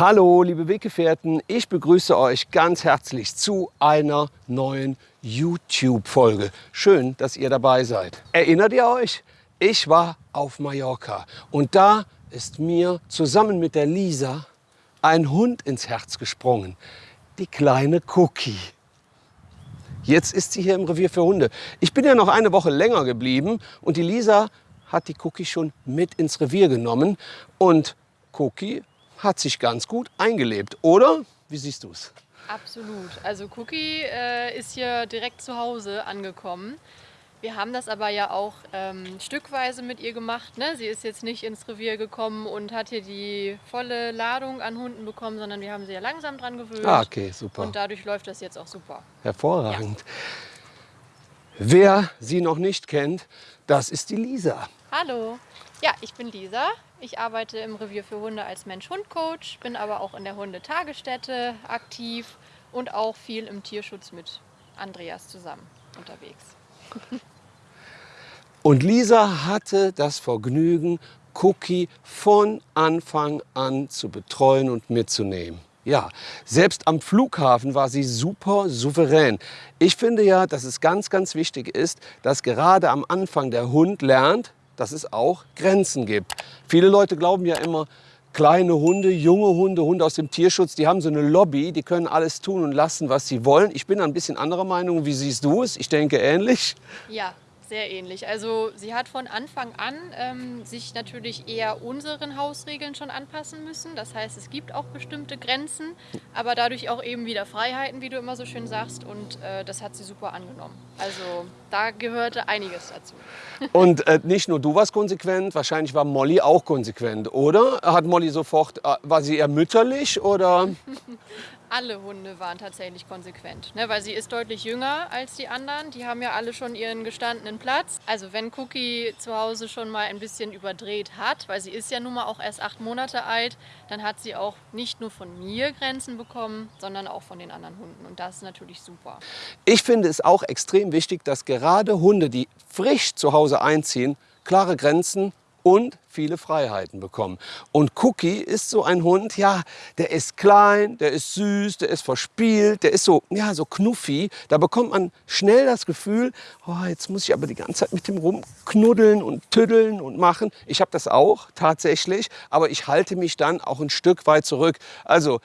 Hallo, liebe Weggefährten, ich begrüße euch ganz herzlich zu einer neuen YouTube-Folge. Schön, dass ihr dabei seid. Erinnert ihr euch? Ich war auf Mallorca und da ist mir zusammen mit der Lisa ein Hund ins Herz gesprungen. Die kleine Cookie. Jetzt ist sie hier im Revier für Hunde. Ich bin ja noch eine Woche länger geblieben und die Lisa hat die Cookie schon mit ins Revier genommen. Und Cookie hat sich ganz gut eingelebt, oder? Wie siehst du es? Absolut. Also Cookie äh, ist hier direkt zu Hause angekommen. Wir haben das aber ja auch ähm, stückweise mit ihr gemacht. Ne? Sie ist jetzt nicht ins Revier gekommen und hat hier die volle Ladung an Hunden bekommen, sondern wir haben sie ja langsam dran gewöhnt. Ah, okay, super. Und dadurch läuft das jetzt auch super. Hervorragend. Wer sie noch nicht kennt, das ist die Lisa. Hallo. Ja, ich bin Lisa. Ich arbeite im Revier für Hunde als Mensch-Hund-Coach, bin aber auch in der Hundetagesstätte aktiv und auch viel im Tierschutz mit Andreas zusammen unterwegs. Und Lisa hatte das Vergnügen, Cookie von Anfang an zu betreuen und mitzunehmen. Ja, selbst am Flughafen war sie super souverän. Ich finde ja, dass es ganz, ganz wichtig ist, dass gerade am Anfang der Hund lernt, dass es auch Grenzen gibt. Viele Leute glauben ja immer, kleine Hunde, junge Hunde, Hunde aus dem Tierschutz, die haben so eine Lobby, die können alles tun und lassen, was sie wollen. Ich bin ein bisschen anderer Meinung. Wie siehst du es? Ich denke ähnlich. Ja, sehr ähnlich. Also sie hat von Anfang an ähm, sich natürlich eher unseren Hausregeln schon anpassen müssen. Das heißt, es gibt auch bestimmte Grenzen, aber dadurch auch eben wieder Freiheiten, wie du immer so schön sagst. Und äh, das hat sie super angenommen. Also da gehörte einiges dazu. Und äh, nicht nur du warst konsequent, wahrscheinlich war Molly auch konsequent, oder? Hat Molly sofort, äh, war sie eher mütterlich oder? alle Hunde waren tatsächlich konsequent, ne, weil sie ist deutlich jünger als die anderen. Die haben ja alle schon ihren gestandenen Platz. Also wenn Cookie zu Hause schon mal ein bisschen überdreht hat, weil sie ist ja nun mal auch erst acht Monate alt, dann hat sie auch nicht nur von mir Grenzen bekommen, sondern auch von den anderen Hunden. Und das ist natürlich super. Ich finde es auch extrem wichtig, dass gerade Hunde, die frisch zu Hause einziehen, klare Grenzen und viele Freiheiten bekommen. Und Cookie ist so ein Hund, ja, der ist klein, der ist süß, der ist verspielt, der ist so, ja, so knuffi. Da bekommt man schnell das Gefühl, oh, jetzt muss ich aber die ganze Zeit mit dem rumknuddeln und tüddeln und machen. Ich habe das auch tatsächlich, aber ich halte mich dann auch ein Stück weit zurück. Also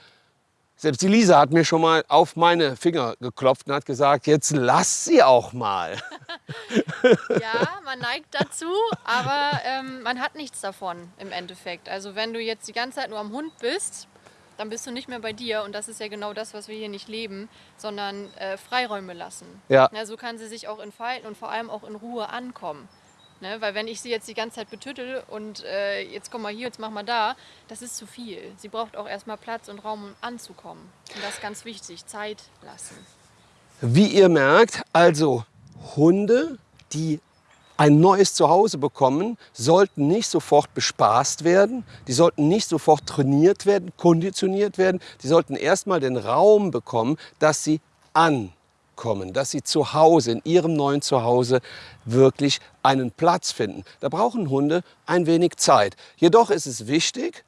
selbst die Lisa hat mir schon mal auf meine Finger geklopft und hat gesagt, jetzt lass sie auch mal. ja, man neigt dazu, aber ähm, man hat nichts davon im Endeffekt. Also wenn du jetzt die ganze Zeit nur am Hund bist, dann bist du nicht mehr bei dir und das ist ja genau das, was wir hier nicht leben, sondern äh, Freiräume lassen. Ja. ja. So kann sie sich auch entfalten und vor allem auch in Ruhe ankommen. Ne? Weil wenn ich sie jetzt die ganze Zeit betüttel und äh, jetzt komm mal hier, jetzt mach mal da, das ist zu viel. Sie braucht auch erstmal Platz und Raum, um anzukommen. Und das ist ganz wichtig, Zeit lassen. Wie ihr merkt, also Hunde, die ein neues Zuhause bekommen, sollten nicht sofort bespaßt werden, die sollten nicht sofort trainiert werden, konditioniert werden, die sollten erstmal den Raum bekommen, dass sie an kommen, dass sie zu Hause, in ihrem neuen Zuhause wirklich einen Platz finden. Da brauchen Hunde ein wenig Zeit. Jedoch ist es wichtig,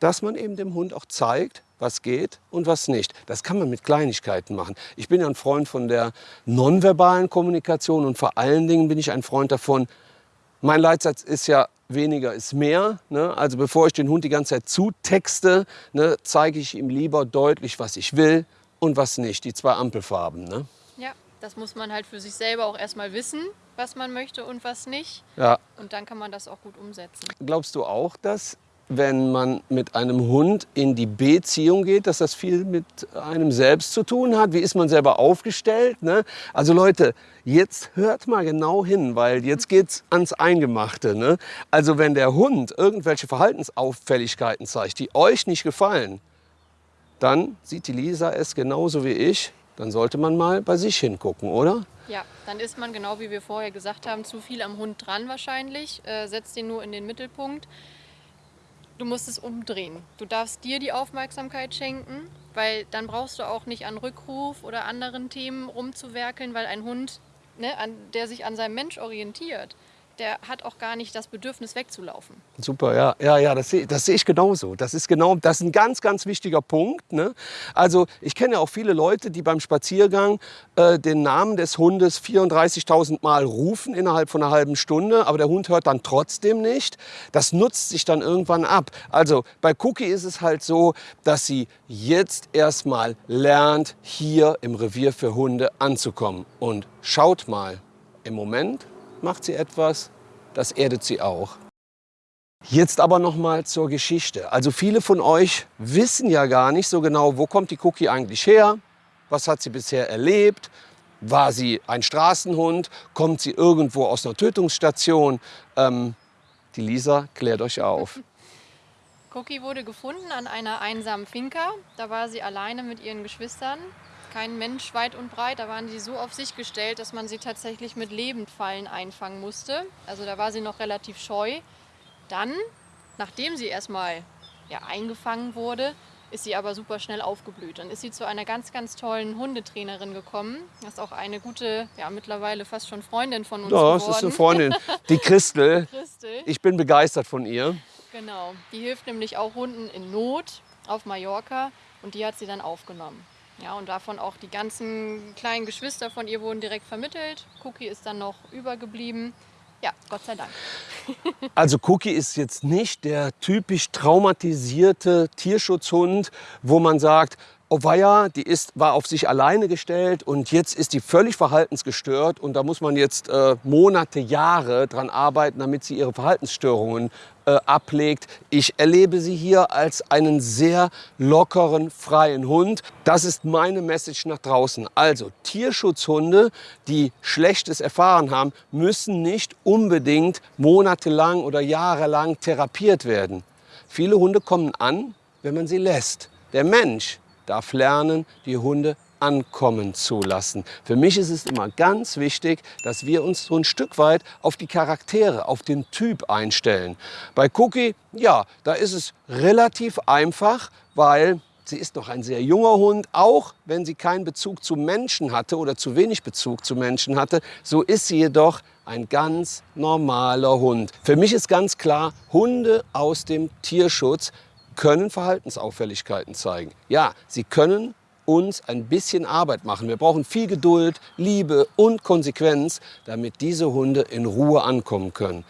dass man eben dem Hund auch zeigt, was geht und was nicht. Das kann man mit Kleinigkeiten machen. Ich bin ja ein Freund von der nonverbalen Kommunikation und vor allen Dingen bin ich ein Freund davon, mein Leitsatz ist ja, weniger ist mehr. Ne? Also bevor ich den Hund die ganze Zeit zutexte, ne, zeige ich ihm lieber deutlich, was ich will und was nicht, die zwei Ampelfarben. Ne? Ja, das muss man halt für sich selber auch erstmal wissen, was man möchte und was nicht. Ja. Und dann kann man das auch gut umsetzen. Glaubst du auch, dass wenn man mit einem Hund in die Beziehung geht, dass das viel mit einem selbst zu tun hat. Wie ist man selber aufgestellt? Ne? Also Leute, jetzt hört mal genau hin, weil jetzt geht's ans Eingemachte. Ne? Also wenn der Hund irgendwelche Verhaltensauffälligkeiten zeigt, die euch nicht gefallen, dann sieht die Lisa es genauso wie ich. Dann sollte man mal bei sich hingucken, oder? Ja, dann ist man genau wie wir vorher gesagt haben, zu viel am Hund dran wahrscheinlich. Äh, setzt ihn nur in den Mittelpunkt. Du musst es umdrehen. Du darfst dir die Aufmerksamkeit schenken, weil dann brauchst du auch nicht an Rückruf oder anderen Themen rumzuwerkeln, weil ein Hund, ne, an, der sich an seinem Mensch orientiert, der hat auch gar nicht das Bedürfnis wegzulaufen. Super, ja, ja, ja, das sehe das seh ich genauso. Das ist genau, das ist ein ganz, ganz wichtiger Punkt. Ne? Also ich kenne ja auch viele Leute, die beim Spaziergang äh, den Namen des Hundes 34.000 Mal rufen innerhalb von einer halben Stunde, aber der Hund hört dann trotzdem nicht. Das nutzt sich dann irgendwann ab. Also bei Cookie ist es halt so, dass sie jetzt erstmal lernt, hier im Revier für Hunde anzukommen. Und schaut mal, im Moment macht sie etwas, das erdet sie auch. Jetzt aber noch mal zur Geschichte. Also viele von euch wissen ja gar nicht so genau, wo kommt die Cookie eigentlich her? Was hat sie bisher erlebt? War sie ein Straßenhund? Kommt sie irgendwo aus einer Tötungsstation? Ähm, die Lisa klärt euch auf. Cookie wurde gefunden an einer einsamen Finca. Da war sie alleine mit ihren Geschwistern kein Mensch weit und breit. Da waren sie so auf sich gestellt, dass man sie tatsächlich mit Lebendfallen einfangen musste. Also da war sie noch relativ scheu. Dann, nachdem sie erstmal ja, eingefangen wurde, ist sie aber super schnell aufgeblüht. Dann ist sie zu einer ganz, ganz tollen Hundetrainerin gekommen. Das ist auch eine gute, ja mittlerweile fast schon Freundin von uns ja, geworden. das ist eine Freundin, die Christel. Christel. Ich bin begeistert von ihr. Genau, die hilft nämlich auch Hunden in Not auf Mallorca und die hat sie dann aufgenommen. Ja, und davon auch die ganzen kleinen Geschwister von ihr wurden direkt vermittelt. Cookie ist dann noch übergeblieben. Ja, Gott sei Dank. Also Cookie ist jetzt nicht der typisch traumatisierte Tierschutzhund, wo man sagt, weia, die ist, war auf sich alleine gestellt und jetzt ist die völlig verhaltensgestört und da muss man jetzt äh, Monate, Jahre dran arbeiten, damit sie ihre Verhaltensstörungen äh, ablegt. Ich erlebe sie hier als einen sehr lockeren, freien Hund. Das ist meine Message nach draußen. Also Tierschutzhunde, die Schlechtes erfahren haben, müssen nicht unbedingt monatelang oder jahrelang therapiert werden. Viele Hunde kommen an, wenn man sie lässt. Der Mensch darf lernen, die Hunde ankommen zu lassen. Für mich ist es immer ganz wichtig, dass wir uns so ein Stück weit auf die Charaktere, auf den Typ einstellen. Bei Cookie, ja, da ist es relativ einfach, weil sie ist noch ein sehr junger Hund, auch wenn sie keinen Bezug zu Menschen hatte oder zu wenig Bezug zu Menschen hatte, so ist sie jedoch ein ganz normaler Hund. Für mich ist ganz klar, Hunde aus dem Tierschutz können Verhaltensauffälligkeiten zeigen. Ja, sie können uns ein bisschen Arbeit machen. Wir brauchen viel Geduld, Liebe und Konsequenz, damit diese Hunde in Ruhe ankommen können.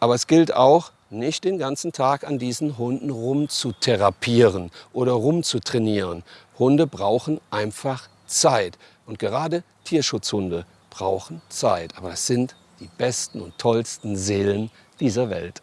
Aber es gilt auch, nicht den ganzen Tag an diesen Hunden rumzutherapieren oder rumzutrainieren. Hunde brauchen einfach Zeit. Und gerade Tierschutzhunde brauchen Zeit. Aber das sind die besten und tollsten Seelen dieser Welt.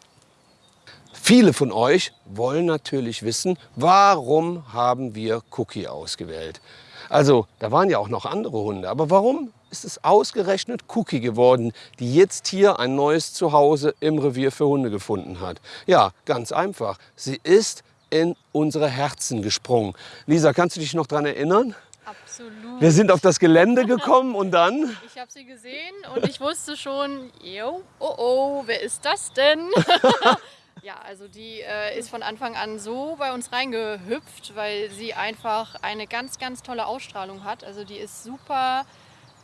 Viele von euch wollen natürlich wissen, warum haben wir Cookie ausgewählt? Also, da waren ja auch noch andere Hunde, aber warum ist es ausgerechnet Cookie geworden, die jetzt hier ein neues Zuhause im Revier für Hunde gefunden hat? Ja, ganz einfach. Sie ist in unsere Herzen gesprungen. Lisa, kannst du dich noch daran erinnern? Absolut. Wir sind auf das Gelände gekommen und dann? Ich habe sie gesehen und ich wusste schon, yo, oh oh, wer ist das denn? Ja, also die äh, ist von Anfang an so bei uns reingehüpft, weil sie einfach eine ganz, ganz tolle Ausstrahlung hat. Also die ist super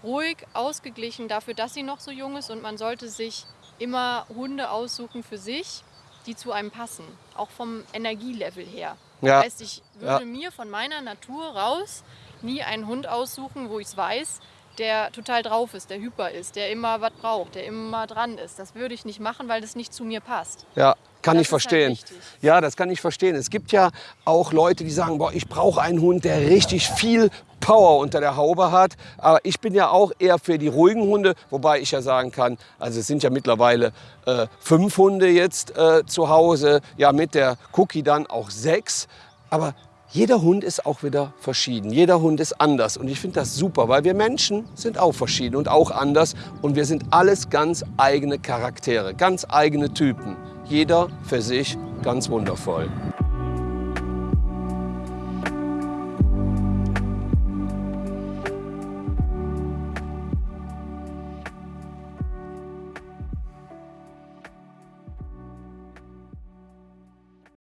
ruhig, ausgeglichen dafür, dass sie noch so jung ist und man sollte sich immer Hunde aussuchen für sich, die zu einem passen, auch vom Energielevel her. Ja. Das heißt, ich würde ja. mir von meiner Natur raus nie einen Hund aussuchen, wo ich es weiß, der total drauf ist, der hyper ist, der immer was braucht, der immer dran ist. Das würde ich nicht machen, weil das nicht zu mir passt. Ja, kann das ich verstehen. Halt ja, das kann ich verstehen. Es gibt ja auch Leute, die sagen, boah, ich brauche einen Hund, der richtig viel Power unter der Haube hat. Aber ich bin ja auch eher für die ruhigen Hunde, wobei ich ja sagen kann, also es sind ja mittlerweile äh, fünf Hunde jetzt äh, zu Hause, ja mit der Cookie dann auch sechs. Aber jeder Hund ist auch wieder verschieden. Jeder Hund ist anders. Und ich finde das super, weil wir Menschen sind auch verschieden und auch anders. Und wir sind alles ganz eigene Charaktere, ganz eigene Typen. Jeder für sich ganz wundervoll.